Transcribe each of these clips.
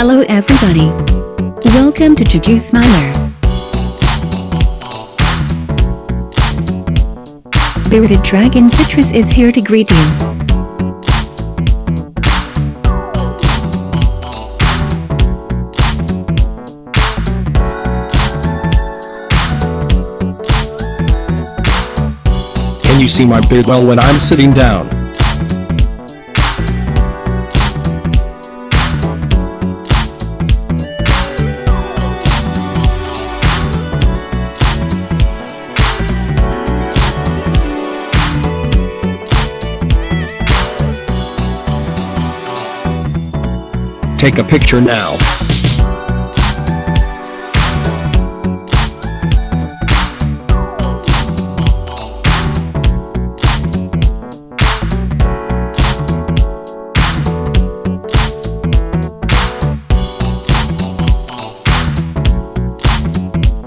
Hello everybody. Welcome to Juju Smiler. Bearded Dragon Citrus is here to greet you. Can you see my beard well when I'm sitting down? Take a picture now.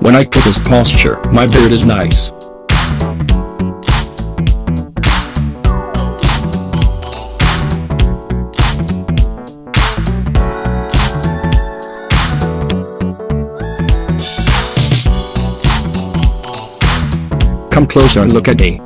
When I put this posture, my beard is nice. Come closer and look at me.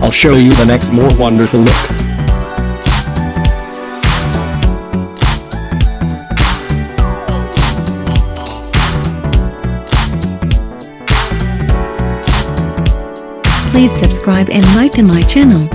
I'll show you the next more wonderful look. Please subscribe and like to my channel.